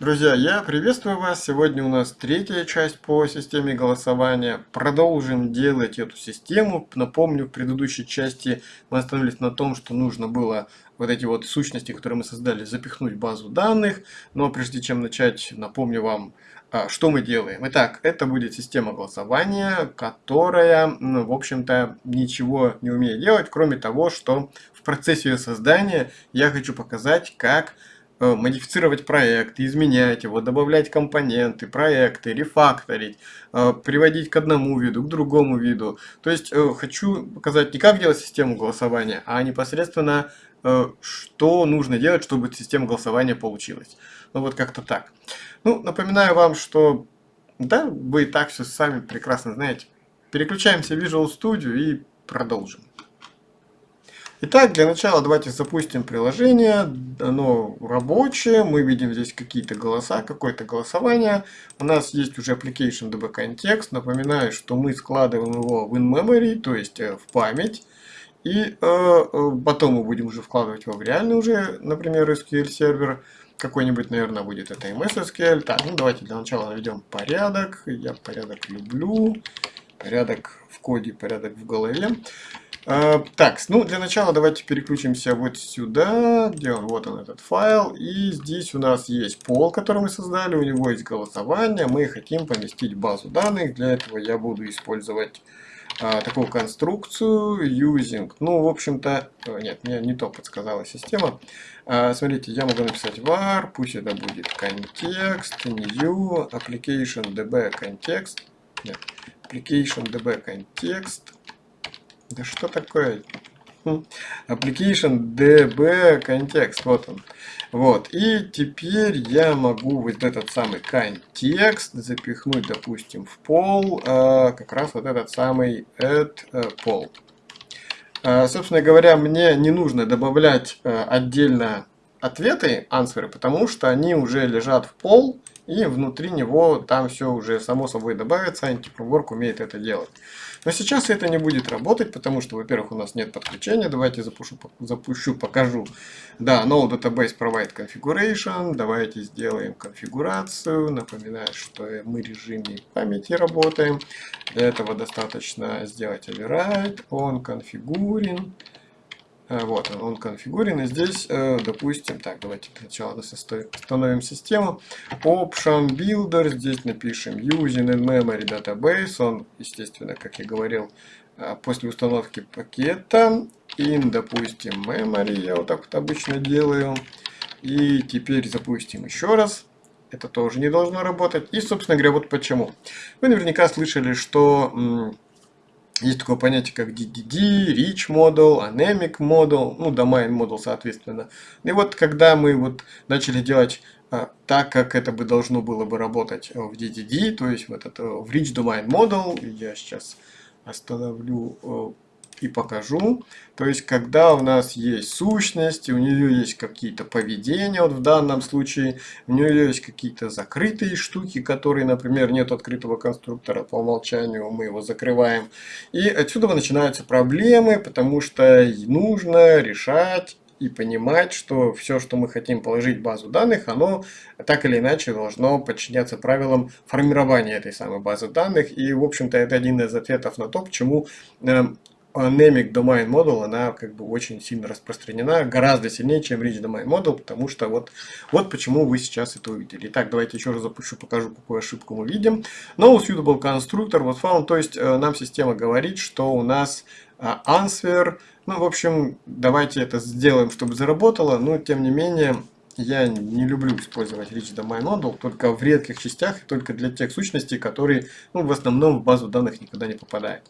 Друзья, я приветствую вас. Сегодня у нас третья часть по системе голосования. Продолжим делать эту систему. Напомню, в предыдущей части мы остановились на том, что нужно было вот эти вот сущности, которые мы создали, запихнуть в базу данных. Но прежде чем начать, напомню вам, а, что мы делаем. Итак, это будет система голосования, которая, в общем-то, ничего не умеет делать, кроме того, что в процессе ее создания я хочу показать, как модифицировать проект, изменять его, добавлять компоненты, проекты, рефакторить, э, приводить к одному виду, к другому виду. То есть э, хочу показать не как делать систему голосования, а непосредственно что нужно делать, чтобы система голосования получилась. Ну вот как-то так. Ну, напоминаю вам, что да, вы и так все сами прекрасно знаете. Переключаемся в Visual Studio и продолжим. Итак, для начала давайте запустим приложение. Оно рабочее. Мы видим здесь какие-то голоса, какое-то голосование. У нас есть уже application DB context. Напоминаю, что мы складываем его в in-memory, то есть э, в память. И э, э, потом мы будем уже вкладывать его в реальный уже, например, SQL сервер. Какой-нибудь, наверное, будет это MS SQL. Так, ну давайте для начала наведем порядок. Я порядок люблю. Порядок в коде, порядок в голове. А, так, ну для начала давайте переключимся вот сюда, где он, вот он этот файл, и здесь у нас есть пол, который мы создали, у него есть голосование, мы хотим поместить базу данных, для этого я буду использовать а, такую конструкцию using, ну в общем-то, нет, мне не то подсказала система, а, смотрите, я могу написать var, пусть это будет контекст, new, application db context, нет, application db context, да что такое? Хм. Application DB контекст, вот он. Вот, и теперь я могу вот этот самый контекст запихнуть, допустим, в пол, э, как раз вот этот самый add э, пол. Э, собственно говоря, мне не нужно добавлять э, отдельно ответы, ансверы, потому что они уже лежат в пол, и внутри него там все уже само собой добавится, антифреймворк умеет это делать. Но сейчас это не будет работать, потому что, во-первых, у нас нет подключения. Давайте запущу, запущу, покажу. Да, no database provide configuration. Давайте сделаем конфигурацию. Напоминаю, что мы в режиме памяти работаем. Для этого достаточно сделать override on configuring. Э, вот он, он конфигурен. И здесь, э, допустим, так, давайте сначала установим систему. Option Builder, здесь напишем Using in Memory Database. Он, естественно, как я говорил, э, после установки пакета. In, допустим, Memory, я вот так вот обычно делаю. И теперь запустим еще раз. Это тоже не должно работать. И, собственно говоря, вот почему. Вы наверняка слышали, что есть такое понятие, как DDD, Rich Model, Anemic Model, ну, Domain Model, соответственно. И вот, когда мы вот начали делать а, так, как это бы должно было бы работать в DDD, то есть вот это в Rich Domain Model, я сейчас остановлю э, и покажу. То есть, когда у нас есть сущность, у нее есть какие-то поведения, вот в данном случае, у нее есть какие-то закрытые штуки, которые, например, нет открытого конструктора, по умолчанию мы его закрываем. И отсюда начинаются проблемы, потому что нужно решать и понимать, что все, что мы хотим положить в базу данных, оно так или иначе должно подчиняться правилам формирования этой самой базы данных. И, в общем-то, это один из ответов на то, почему Anemic Domain Model, она как бы очень сильно распространена, гораздо сильнее, чем Rich Domain Model, потому что вот, вот почему вы сейчас это увидели. Итак, давайте еще раз запущу, покажу, какую ошибку мы видим. No suitable constructor was found, то есть э, нам система говорит, что у нас э, answer, ну, в общем, давайте это сделаем, чтобы заработало, но тем не менее, я не люблю использовать Rich Domain Model, только в редких частях, только для тех сущностей, которые ну, в основном в базу данных никогда не попадают.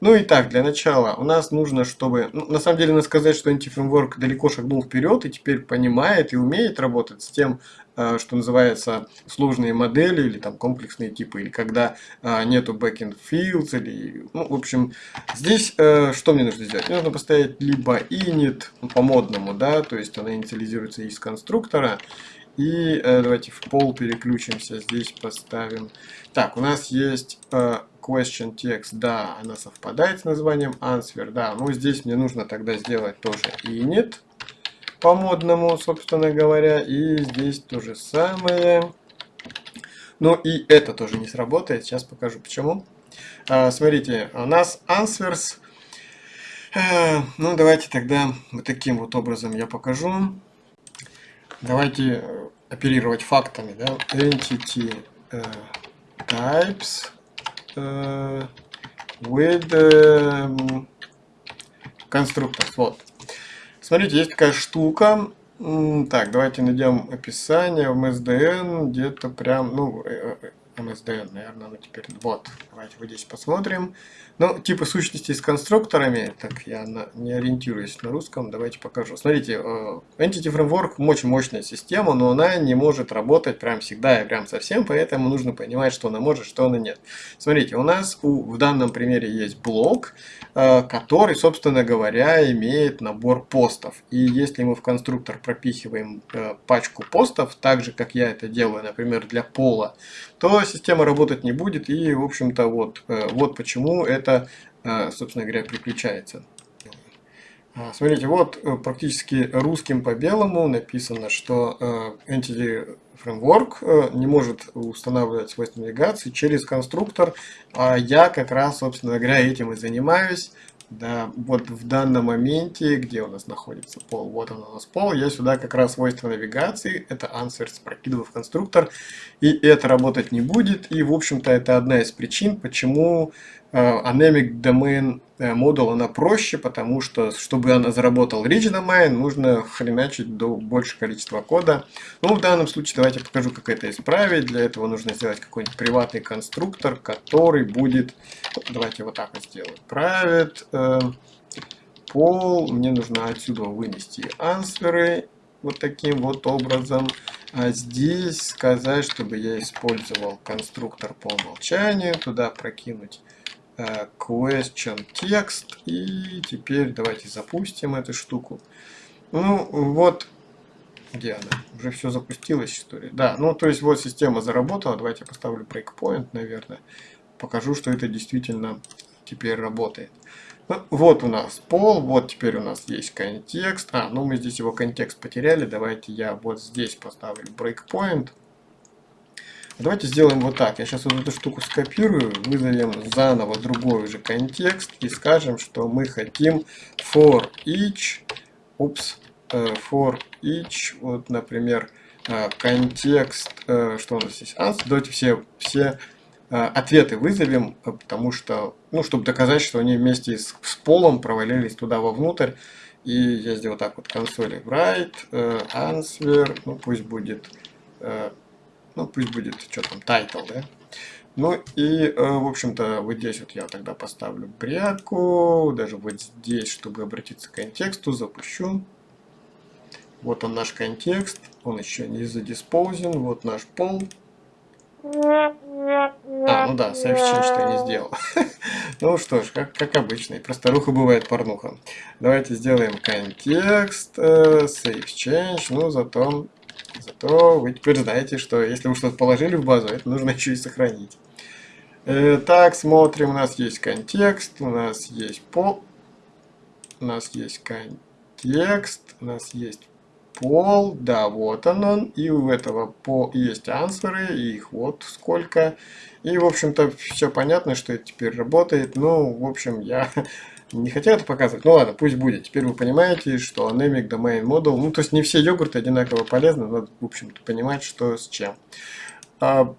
Ну и так, для начала у нас нужно, чтобы... Ну, на самом деле, надо сказать, что антифреймворк далеко шагнул вперед и теперь понимает и умеет работать с тем, что называется, сложные модели или там комплексные типы, или когда а, нету backend fields, или, ну, в общем, здесь э, что мне нужно сделать? Мне нужно поставить либо init ну, по модному, да, то есть она инициализируется из конструктора, и э, давайте в пол переключимся, здесь поставим. Так, у нас есть question text, да, она совпадает с названием answer, да, но здесь мне нужно тогда сделать тоже init, по-модному, собственно говоря. И здесь то же самое. Ну и это тоже не сработает. Сейчас покажу почему. А, смотрите, у нас answers. А, ну давайте тогда вот таким вот образом я покажу. Давайте э, оперировать фактами. Да? Entity uh, types uh, with uh. Вот. Смотрите, есть такая штука. Так, давайте найдем описание в MSDN, где-то прям, ну, MSDN, наверное, ну теперь, вот, давайте вот здесь посмотрим. Ну, типа сущности с конструкторами, так я на, не ориентируюсь на русском, давайте покажу. Смотрите, э, Entity Framework очень мощная система, но она не может работать прям всегда и прям совсем, поэтому нужно понимать, что она может, что она нет. Смотрите, у нас у, в данном примере есть блок, э, который, собственно говоря, имеет набор постов. И если мы в конструктор пропихиваем э, пачку постов, так же, как я это делаю, например, для пола, то система работать не будет. И, в общем-то, вот, вот почему это э, собственно говоря, приключается. А, смотрите, вот э, практически русским по белому написано, что э, Entity Framework не может устанавливать свойства навигации через конструктор, а я как раз, собственно говоря, этим и занимаюсь. Да, вот в данном моменте, где у нас находится пол, вот он у нас пол, я сюда как раз свойства навигации, это answers прокидываю в конструктор, и это работать не будет, и в общем-то это одна из причин, почему Э, Anemic Domain э, Model она проще, потому что, чтобы она заработал Rich Domain, нужно хреначить до большего количества кода. Ну, в данном случае давайте покажу, как это исправить. Для этого нужно сделать какой-нибудь приватный конструктор, который будет... Давайте вот так вот сделаю. Private э, пол. Мне нужно отсюда вынести ансверы вот таким вот образом. А здесь сказать, чтобы я использовал конструктор по умолчанию. Туда прокинуть Э, question текст. И теперь давайте запустим эту штуку. Ну, вот, где она? Уже все запустилось, ли? Да, ну, то есть вот система заработала. Давайте я поставлю breakpoint, наверное. Покажу, что это действительно теперь работает. Ну, вот у нас пол, вот теперь у нас есть контекст. А, ну мы здесь его контекст потеряли. Давайте я вот здесь поставлю breakpoint. Давайте сделаем вот так. Я сейчас вот эту штуку скопирую, вызовем заново другой уже контекст и скажем, что мы хотим for each, упс, uh, for each, вот, например, uh, контекст, uh, что у нас здесь, answer, давайте все, все ответы вызовем, потому что, ну, чтобы доказать, что они вместе с, с полом провалились туда вовнутрь. И я сделаю так вот консоли write, answer, ну, пусть будет ну, пусть будет, что там, title, да? Ну и, э, в общем-то, вот здесь вот я тогда поставлю бряку, даже вот здесь, чтобы обратиться к контексту, запущу. Вот он наш контекст, он еще не задиспоузен, вот наш пол. А, ну да, save change я не сделал. ну что ж, как, как обычно, просто руха бывает порнуха. Давайте сделаем контекст, э, save change, ну зато Зато вы теперь знаете, что если вы что-то положили в базу, это нужно еще и сохранить. Э, так, смотрим, у нас есть контекст, у нас есть пол, у нас есть контекст, у нас есть пол, да, вот он он, и у этого по есть ансверы, их вот сколько. И, в общем-то, все понятно, что это теперь работает. Ну, в общем, я не хотят показывать. Ну ладно, пусть будет. Теперь вы понимаете, что Anemic Domain Model, ну то есть не все йогурты одинаково полезны, надо, в общем-то, понимать, что с чем. А,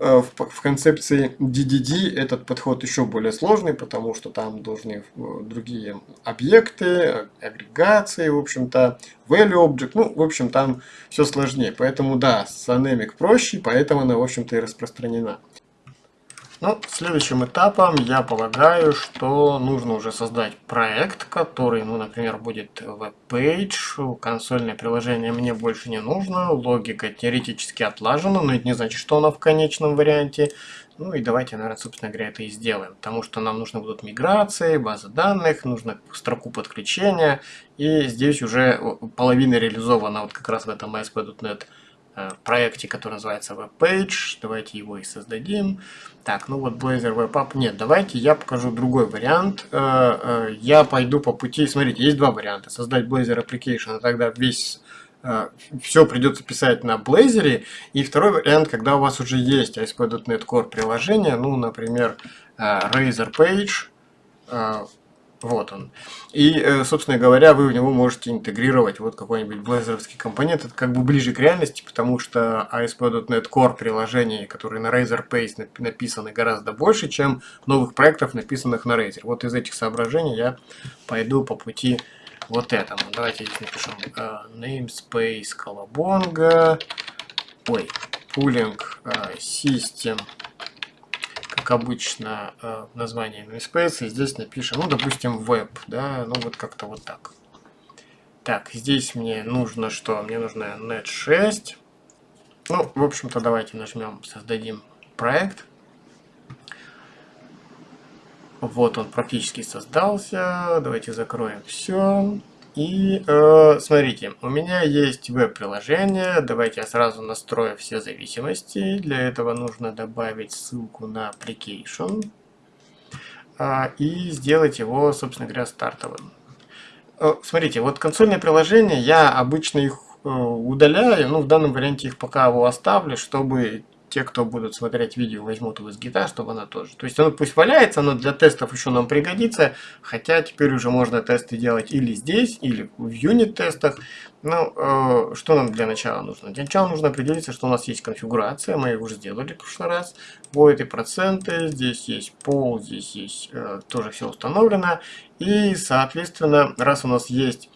а, в, в концепции DDD этот подход еще более сложный, потому что там должны э, другие объекты, агрегации, в общем-то, value object, ну, в общем, там все сложнее. Поэтому, да, с Anemic проще, поэтому она, в общем-то, и распространена. Ну, следующим этапом я полагаю, что нужно уже создать проект, который, ну, например, будет веб-пейдж, консольное приложение мне больше не нужно, логика теоретически отлажена, но это не значит, что она в конечном варианте. Ну и давайте, наверное, собственно говоря, это и сделаем, потому что нам нужны будут миграции, базы данных, нужно строку подключения, и здесь уже половина реализована вот как раз в этом ASP.NET проекте, который называется WebPage. Давайте его и создадим. Так, ну вот Blazor Web App. Нет, давайте я покажу другой вариант. Я пойду по пути. Смотрите, есть два варианта. Создать Blazor Application, а тогда весь все придется писать на Blazor. И второй вариант, когда у вас уже есть ASP.NET Core приложение, ну, например, Razor Page, вот он. И, э, собственно говоря, вы в него можете интегрировать вот какой-нибудь блейзеровский компонент. Это как бы ближе к реальности, потому что ASP.NET Core приложений, которые на Razer Pace написаны гораздо больше, чем новых проектов, написанных на Razer. Вот из этих соображений я пойду по пути вот этому. Давайте здесь напишем uh, namespace колобонга, ой, pooling uh, system как обычно, э, название namespace, и здесь напишем, ну, допустим, web, да, ну, вот как-то вот так. Так, здесь мне нужно что? Мне нужно net 6. Ну, в общем-то, давайте нажмем, создадим проект. Вот он практически создался. Давайте закроем все. И э, смотрите, у меня есть веб-приложение. Давайте я сразу настрою все зависимости. Для этого нужно добавить ссылку на application э, и сделать его, собственно говоря, стартовым. Э, смотрите, вот консольные приложения, я обычно их э, удаляю, ну в данном варианте их пока его оставлю, чтобы те, кто будут смотреть видео, возьмут его с гита, чтобы она тоже. То есть оно пусть валяется, но для тестов еще нам пригодится. Хотя теперь уже можно тесты делать или здесь, или в юнит-тестах. Ну, э, что нам для начала нужно? Для начала нужно определиться, что у нас есть конфигурация. Мы ее уже сделали в прошлый раз. Void и проценты. Здесь есть пол, здесь есть э, тоже все установлено. И, соответственно, раз у нас есть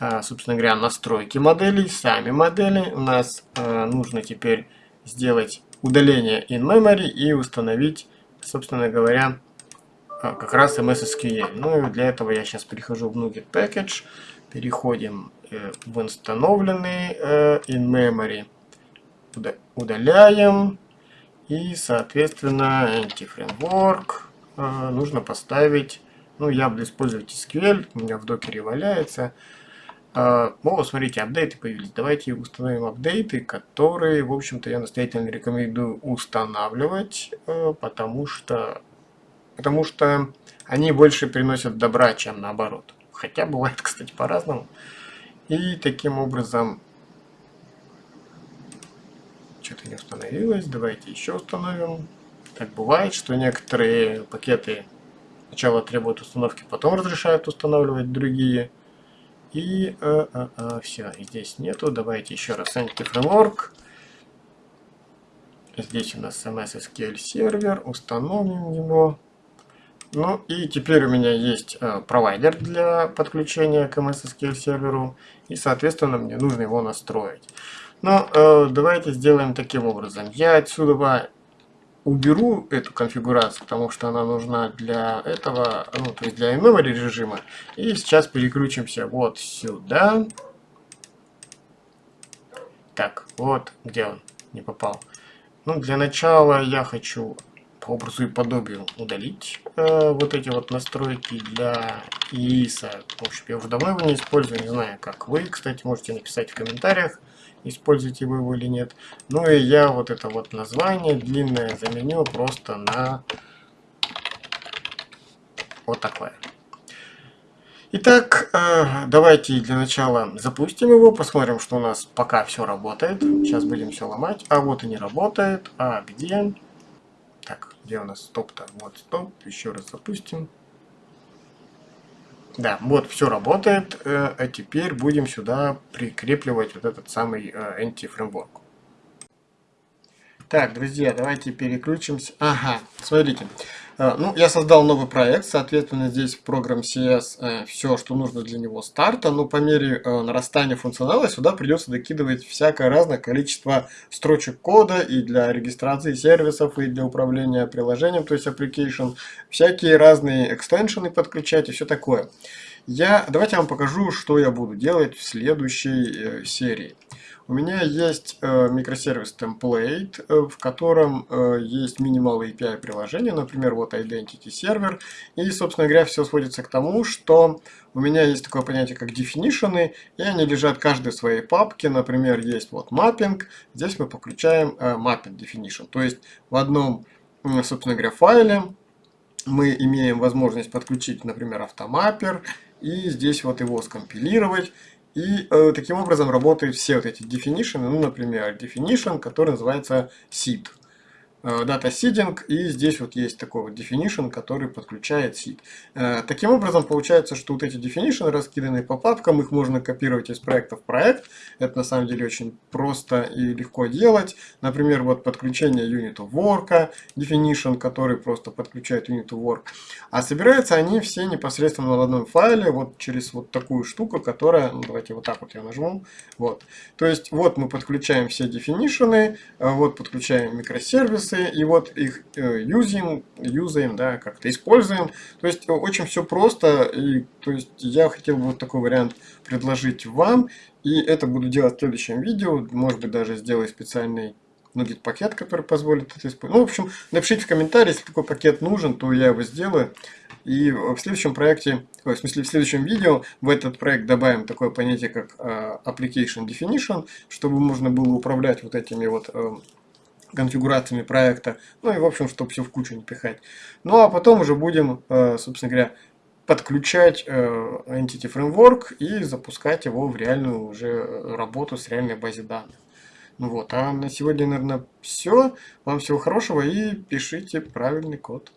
э, собственно говоря, настройки моделей, сами модели. У нас э, нужно теперь сделать удаление in memory и установить, собственно говоря, а, как раз MS Ну и для этого я сейчас перехожу в Nugget Package, переходим э, в установленный э, in memory, удаляем. И, соответственно, anti-framework э, нужно поставить, ну я буду использовать SQL, у меня в докере валяется, о, смотрите, апдейты появились. Давайте установим апдейты, которые, в общем-то, я настоятельно рекомендую устанавливать, э, потому что, потому что они больше приносят добра, чем наоборот. Хотя бывает, кстати, по-разному. И таким образом... Что-то не установилось. Давайте еще установим. Так бывает, что некоторые пакеты сначала требуют установки, потом разрешают устанавливать другие. И э, э, э, все, здесь нету. Давайте еще раз Framework. Здесь у нас MS SQL сервер. Установим его. Ну и теперь у меня есть э, провайдер для подключения к MS SQL серверу. И соответственно мне нужно его настроить. Но э, давайте сделаем таким образом. Я отсюда уберу эту конфигурацию, потому что она нужна для этого, ну, то есть для memory режима. И сейчас переключимся вот сюда. Так, вот где он не попал. Ну, для начала я хочу по образу и подобию удалить э, вот эти вот настройки для ИИСа. В общем, я уже давно его не использую, не знаю, как вы. Кстати, можете написать в комментариях, используете вы его или нет. Ну и я вот это вот название длинное заменю просто на вот такое. Итак, э, давайте для начала запустим его, посмотрим, что у нас пока все работает. Сейчас будем все ломать. А вот и не работает. А где? Так, где у нас стоп-то? Вот стоп. Еще раз запустим. Да, вот все работает, э, а теперь будем сюда прикрепливать вот этот самый anti-фреймворк. Э, так, друзья, давайте переключимся. Ага, смотрите. Э, ну, я создал новый проект, соответственно, здесь в программ CS э, все, что нужно для него старта, но по мере э, нарастания функционала сюда придется докидывать всякое разное количество строчек кода и для регистрации сервисов, и для управления приложением, то есть application, всякие разные экстеншены подключать и все такое. Я, давайте я вам покажу, что я буду делать в следующей серии. У меня есть э, микросервис template, э, в котором э, есть minimal API приложение, например, вот Identity Server. И, собственно говоря, все сводится к тому, что у меня есть такое понятие, как definition, и они лежат каждой в своей папке. Например, есть вот mapping, здесь мы подключаем mapping definition. То есть в одном, собственно говоря, файле мы имеем возможность подключить, например, автомаппер, и здесь вот его скомпилировать. И э, таким образом работают все вот эти definition, ну, например, definition, который называется seed. Э, data seeding, и здесь вот есть такой вот definition, который подключает seed. Э, таким образом, получается, что вот эти definition раскиданы по папкам, их можно копировать из проекта в проект. Это на самом деле очень просто и легко делать. Например, вот подключение unit of work, definition, который просто подключает unit of work. А собираются они все непосредственно в одном файле, вот через вот такую штуку, которая, ну, давайте вот так вот я нажму, вот. То есть вот мы подключаем все definition, э, вот подключаем микросервисы, инстанции, и вот их юзаем, юзаем, да, как-то используем. То есть очень все просто, и то есть я хотел бы вот такой вариант предложить вам, и это буду делать в следующем видео, может быть даже сделаю специальный нудит пакет, который позволит это использовать. Ну, в общем, напишите в комментарии, если такой пакет нужен, то я его сделаю. И в следующем проекте, в смысле в следующем видео в этот проект добавим такое понятие, как uh, Application Definition, чтобы можно было управлять вот этими вот uh, конфигурациями проекта, ну и в общем, чтобы все в кучу не пихать. Ну а потом уже будем, э, собственно говоря, подключать э, Entity Framework и запускать его в реальную уже работу с реальной базой данных. Ну вот, а на сегодня, наверное, все. Вам всего хорошего и пишите правильный код.